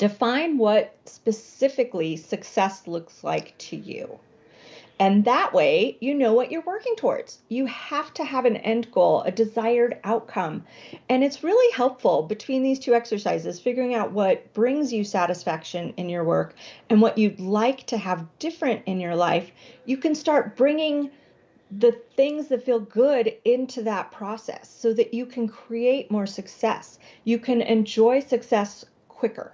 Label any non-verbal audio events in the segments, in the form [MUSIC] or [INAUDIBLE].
Define what specifically success looks like to you. And that way, you know what you're working towards. You have to have an end goal, a desired outcome. And it's really helpful between these two exercises, figuring out what brings you satisfaction in your work and what you'd like to have different in your life. You can start bringing the things that feel good into that process so that you can create more success. You can enjoy success quicker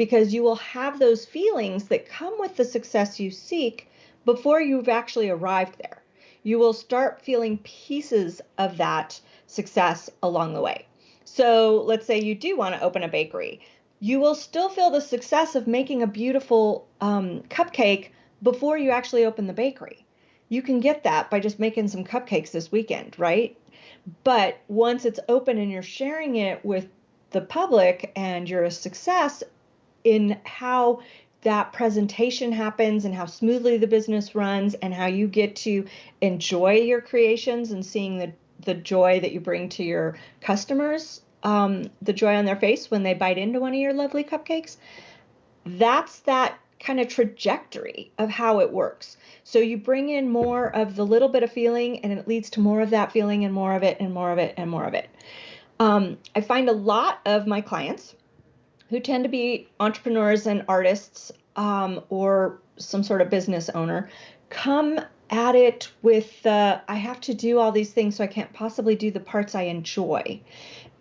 because you will have those feelings that come with the success you seek before you've actually arrived there. You will start feeling pieces of that success along the way. So let's say you do want to open a bakery. You will still feel the success of making a beautiful um, cupcake before you actually open the bakery. You can get that by just making some cupcakes this weekend, right? But once it's open and you're sharing it with the public and you're a success in how that presentation happens and how smoothly the business runs and how you get to enjoy your creations and seeing the, the joy that you bring to your customers, um, the joy on their face when they bite into one of your lovely cupcakes. That's that kind of trajectory of how it works. So you bring in more of the little bit of feeling and it leads to more of that feeling and more of it and more of it and more of it. Um, I find a lot of my clients who tend to be entrepreneurs and artists um, or some sort of business owner come at it with I have to do all these things, so I can't possibly do the parts I enjoy.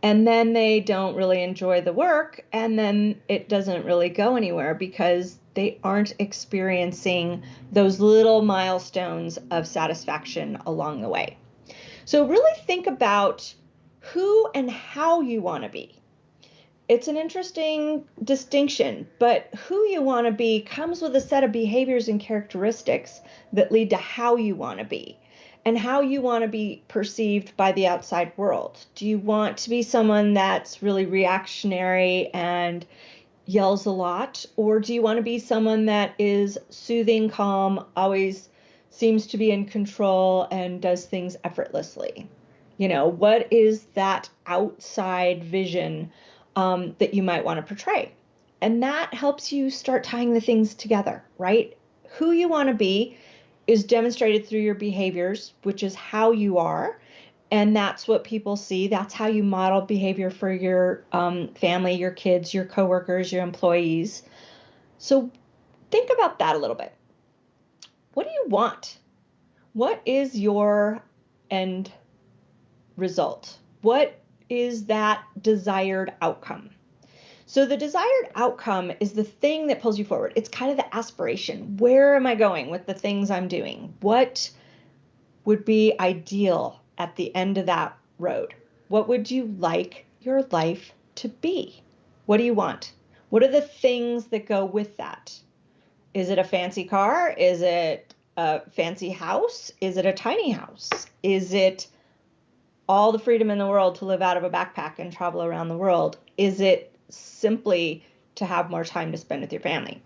And then they don't really enjoy the work, and then it doesn't really go anywhere because they aren't experiencing those little milestones of satisfaction along the way. So, really think about who and how you want to be it's an interesting distinction, but who you want to be comes with a set of behaviors and characteristics that lead to how you want to be and how you want to be perceived by the outside world. Do you want to be someone that's really reactionary and yells a lot, or do you want to be someone that is soothing, calm, always seems to be in control and does things effortlessly? You know, what is that outside vision? Um, that you might want to portray. And that helps you start tying the things together, right? Who you want to be is demonstrated through your behaviors, which is how you are. And that's what people see. That's how you model behavior for your um, family, your kids, your coworkers, your employees. So think about that a little bit. What do you want? What is your end result? What is that desired outcome. So the desired outcome is the thing that pulls you forward. It's kind of the aspiration. Where am I going with the things I'm doing? What would be ideal at the end of that road? What would you like your life to be? What do you want? What are the things that go with that? Is it a fancy car? Is it a fancy house? Is it a tiny house? Is it all the freedom in the world to live out of a backpack and travel around the world? Is it simply to have more time to spend with your family?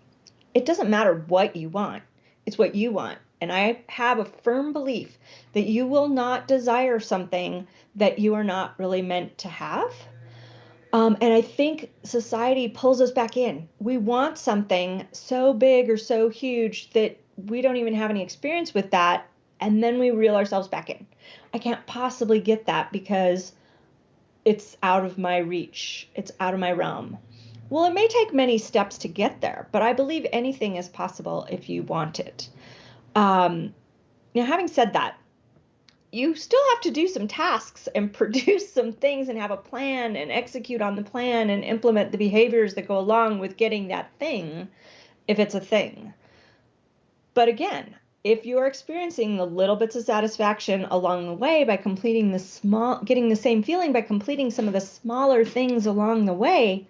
It doesn't matter what you want, it's what you want. And I have a firm belief that you will not desire something that you are not really meant to have. Um, and I think society pulls us back in. We want something so big or so huge that we don't even have any experience with that. And then we reel ourselves back in. I can't possibly get that because it's out of my reach, it's out of my realm. Well, it may take many steps to get there, but I believe anything is possible if you want it. Um, now, having said that, you still have to do some tasks and [LAUGHS] produce some things and have a plan and execute on the plan and implement the behaviors that go along with getting that thing if it's a thing. But again, if you're experiencing the little bits of satisfaction along the way by completing the small getting the same feeling by completing some of the smaller things along the way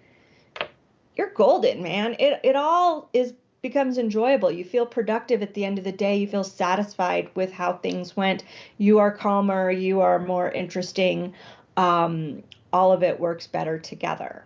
you're golden man. It it all is becomes enjoyable. You feel productive at the end of the day. You feel satisfied with how things went. You are calmer. You are more interesting. Um, all of it works better together